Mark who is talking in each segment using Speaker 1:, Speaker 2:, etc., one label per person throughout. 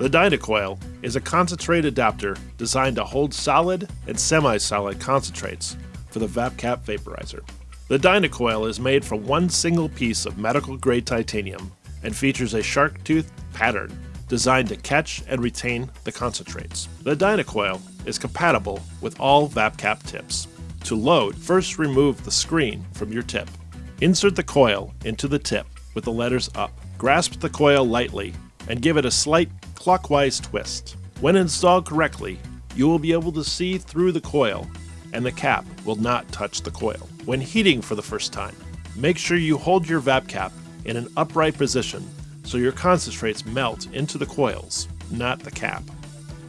Speaker 1: The Dynacoil is a concentrate adapter designed to hold solid and semi-solid concentrates for the VapCap vaporizer. The Dynacoil is made from one single piece of medical grade titanium and features a shark tooth pattern designed to catch and retain the concentrates. The Dynacoil is compatible with all VapCap tips. To load, first remove the screen from your tip. Insert the coil into the tip with the letters up. Grasp the coil lightly and give it a slight clockwise twist. When installed correctly, you will be able to see through the coil and the cap will not touch the coil. When heating for the first time, make sure you hold your VapCap cap in an upright position so your concentrates melt into the coils, not the cap.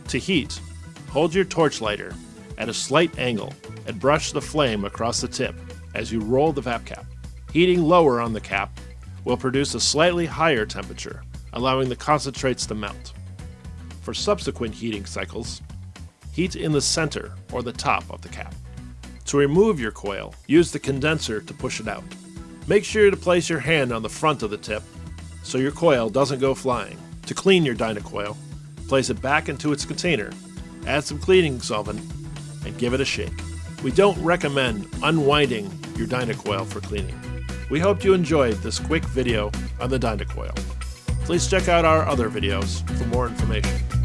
Speaker 1: To heat, hold your torch lighter at a slight angle and brush the flame across the tip as you roll the VapCap. cap. Heating lower on the cap will produce a slightly higher temperature, allowing the concentrates to melt. For subsequent heating cycles, heat in the center or the top of the cap. To remove your coil, use the condenser to push it out. Make sure to place your hand on the front of the tip so your coil doesn't go flying. To clean your Dynacoil, place it back into its container, add some cleaning solvent, and give it a shake. We don't recommend unwinding your Dynacoil for cleaning. We hope you enjoyed this quick video on the Dynacoil. Please check out our other videos for more information.